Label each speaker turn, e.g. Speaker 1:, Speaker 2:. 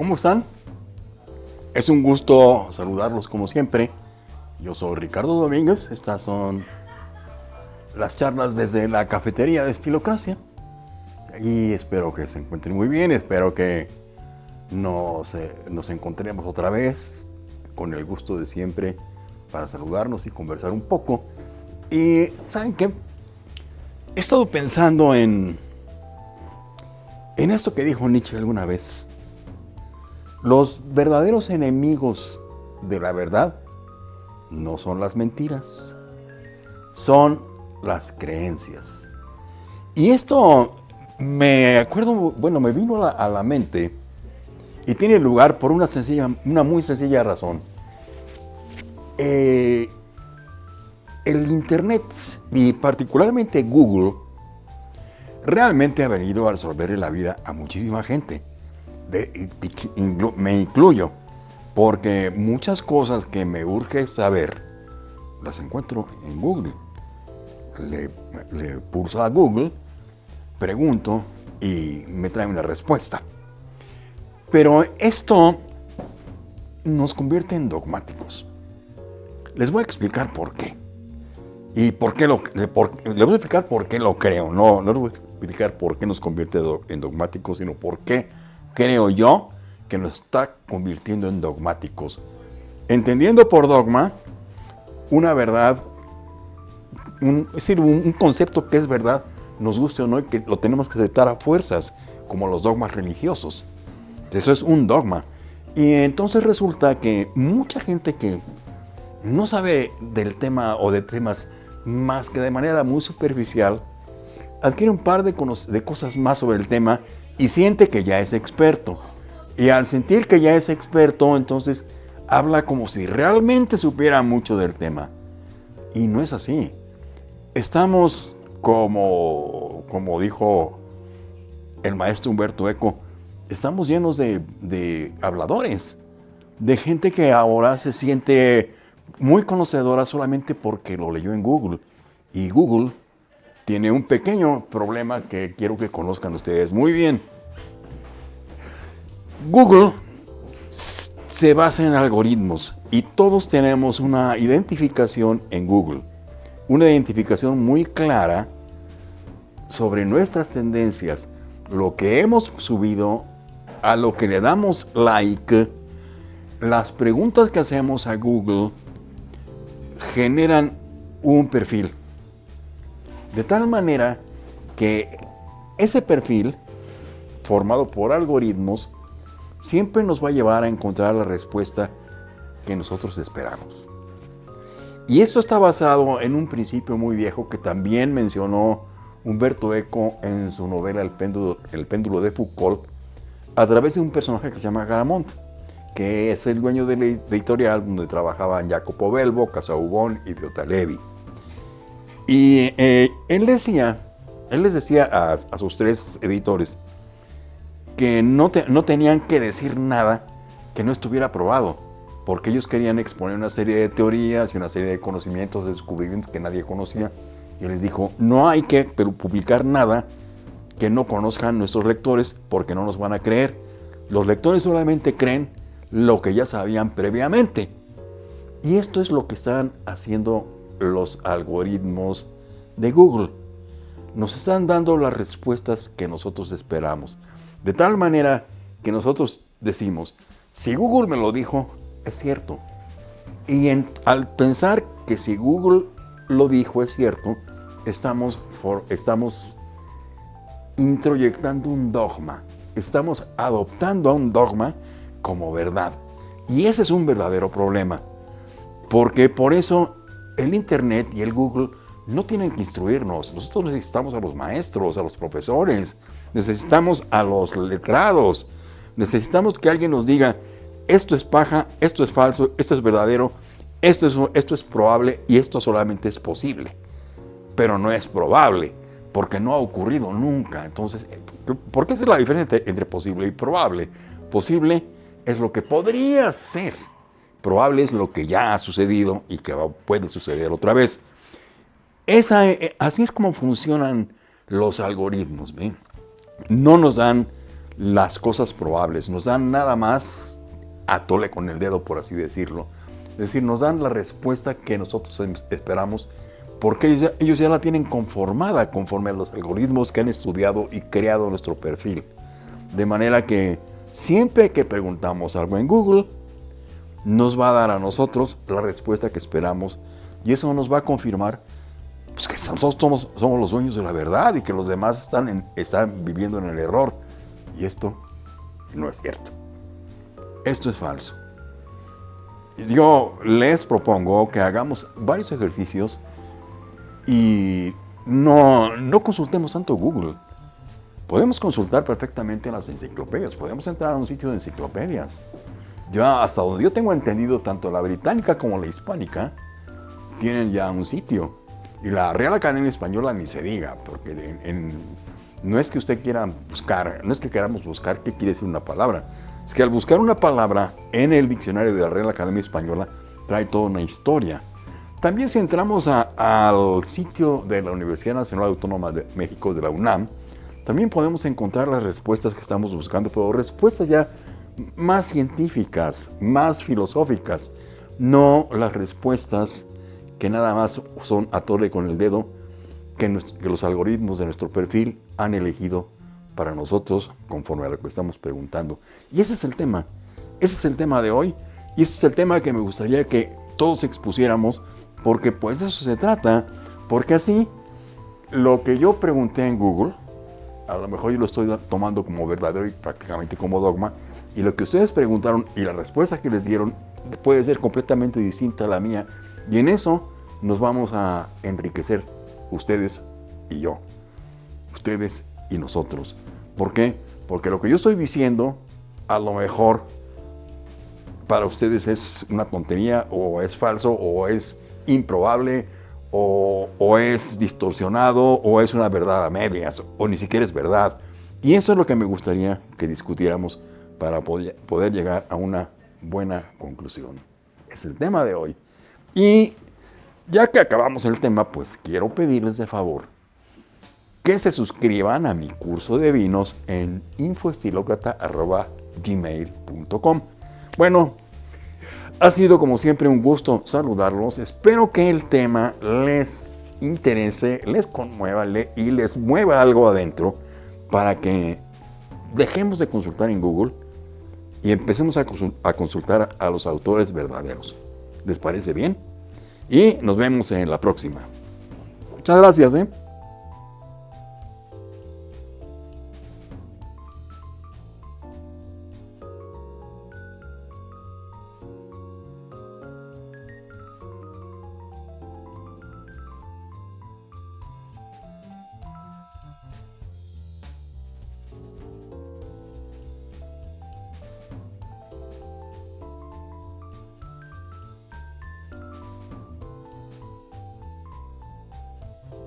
Speaker 1: ¿Cómo están? Es un gusto saludarlos como siempre. Yo soy Ricardo Domínguez. Estas son las charlas desde la cafetería de Estilocracia. Y espero que se encuentren muy bien. Espero que nos, nos encontremos otra vez con el gusto de siempre para saludarnos y conversar un poco. Y ¿saben qué? He estado pensando en, en esto que dijo Nietzsche alguna vez. Los verdaderos enemigos de la verdad no son las mentiras, son las creencias. Y esto me acuerdo, bueno, me vino a la, mente y tiene lugar por una, sencilla, una muy sencilla razón. Eh, el Internet y particularmente Google realmente ha venido a resolverle la vida a muchísima gente me incluyo, porque muchas cosas que me urge saber las encuentro en Google. Le, le pulso a Google, pregunto y me trae una respuesta. Pero esto nos convierte en dogmáticos. Les voy a explicar por qué. Y por qué lo, les voy a explicar por qué lo creo. No, no les voy a explicar por qué nos convierte en dogmáticos, sino por qué creo yo, que nos está convirtiendo en dogmáticos. Entendiendo por dogma una verdad, es decir, un, concepto que es verdad, nos guste o no, y que lo tenemos que aceptar a fuerzas, como los dogmas religiosos. Eso es un dogma. Y entonces resulta que mucha gente que no sabe del tema o de temas más que de manera muy superficial, adquiere un par de cosas más sobre el tema y siente que ya es experto. Y al sentir que ya es experto, entonces habla como si realmente supiera mucho del tema. Y no es así. Estamos como, como dijo el maestro Humberto Eco, estamos llenos de, de habladores, de gente que ahora se siente muy conocedora solamente porque lo leyó en Google. Y Google tiene un pequeño problema que quiero que conozcan ustedes muy bien. Google se basa en algoritmos y todos tenemos una identificación en Google. Una identificación muy clara sobre nuestras tendencias, lo que hemos subido, a lo que le damos like, las preguntas que hacemos a Google generan un perfil. De tal manera que ese perfil, formado por algoritmos, siempre nos va a llevar a encontrar la respuesta que nosotros esperamos. Y esto está basado en un principio muy viejo que también mencionó Humberto Eco en su novela El péndulo, de Foucault, a través de un personaje que se llama Garamond, que es el dueño de la editorial donde trabajaban Jacopo Belbo, Casaubon y Diota Levi. Y eh, él decía, él les decía a, sus tres editores que no, no tenían que decir nada que no estuviera probado, porque ellos querían exponer una serie de teorías y una serie de conocimientos, de descubrimientos que nadie conocía. Y les dijo, no hay que publicar nada que no conozcan nuestros lectores porque no nos van a creer. Los lectores solamente creen lo que ya sabían previamente. Y esto es lo que están haciendo los algoritmos de Google. Nos están dando las respuestas que nosotros esperamos. De tal manera que nosotros decimos, si Google me lo dijo, es cierto. Y al pensar que si Google lo dijo es cierto, estamos, estamos introyectando un dogma. Estamos adoptando a un dogma como verdad. Y ese es un verdadero problema. Porque por eso el Internet y el Google no tienen que instruirnos. Nosotros necesitamos a los maestros, a los profesores, necesitamos a los letrados, necesitamos que alguien nos diga, esto es paja, esto es falso, esto es verdadero, esto es, esto es probable y esto solamente es posible. Pero no es probable, porque no ha ocurrido nunca. Entonces, ¿por qué es la diferencia entre posible y probable? Posible es lo que podría ser probable es lo que ya ha sucedido y que puede suceder otra vez. Esa, eh, así es como funcionan los algoritmos. No nos dan las cosas probables, nos dan nada más a tole con el dedo, por así decirlo. Es decir, nos dan la respuesta que nosotros em, esperamos porque ellos ya, ellos ya la tienen conformada conforme a los algoritmos que han estudiado y creado nuestro perfil. De manera que siempre que preguntamos algo en Google, nos va a dar a nosotros la respuesta que esperamos y eso nos va a confirmar pues, que nosotros somos, somos, los dueños de la verdad y que los demás están, están viviendo en el error. Y esto no es cierto. Esto es falso. Yo les propongo que hagamos varios ejercicios y no, no consultemos tanto Google. Podemos consultar perfectamente las enciclopedias, podemos entrar a un sitio de enciclopedias. Ya hasta donde yo tengo entendido, tanto la británica como la hispánica tienen ya un sitio. Y la Real Academia Española ni se diga, porque no es que usted quiera buscar, no es que queramos buscar qué quiere decir una palabra. Es que al buscar una palabra en el diccionario de la Real Academia Española, trae toda una historia. También si entramos al sitio de la Universidad Nacional Autónoma de México, de la UNAM, también podemos encontrar las respuestas que estamos buscando, pero respuestas ya más científicas, más filosóficas, no las respuestas que nada más son a torre con el dedo que, los algoritmos de nuestro perfil han elegido para nosotros conforme a lo que estamos preguntando. Y ese es el tema, ese es el tema de hoy y ese es el tema que me gustaría que todos expusiéramos porque pues de eso se trata, porque así lo que yo pregunté en Google, a lo mejor yo lo estoy tomando como verdadero y prácticamente como dogma, y lo que ustedes preguntaron y la respuesta que les dieron puede ser completamente distinta a la mía. Y en eso nos vamos a enriquecer ustedes y yo. Ustedes y nosotros. ¿Por qué? Porque lo que yo estoy diciendo, a lo mejor para ustedes es una tontería o es falso o es improbable o, o, es distorsionado o es una verdad a medias o ni siquiera es verdad. Y eso es lo que me gustaría que discutiéramos para poder llegar a una buena conclusión. Es el tema de hoy. Y ya que acabamos el tema, pues quiero pedirles de favor que se suscriban a mi curso de vinos en infoestilocrata.gmail.com Bueno, ha sido como siempre un gusto saludarlos. Espero que el tema les interese, les conmueva y les mueva algo adentro para que dejemos de consultar en Google y empecemos a, consultar a los autores verdaderos. ¿Les parece bien? Y nos vemos en la próxima. Muchas gracias. ¿eh?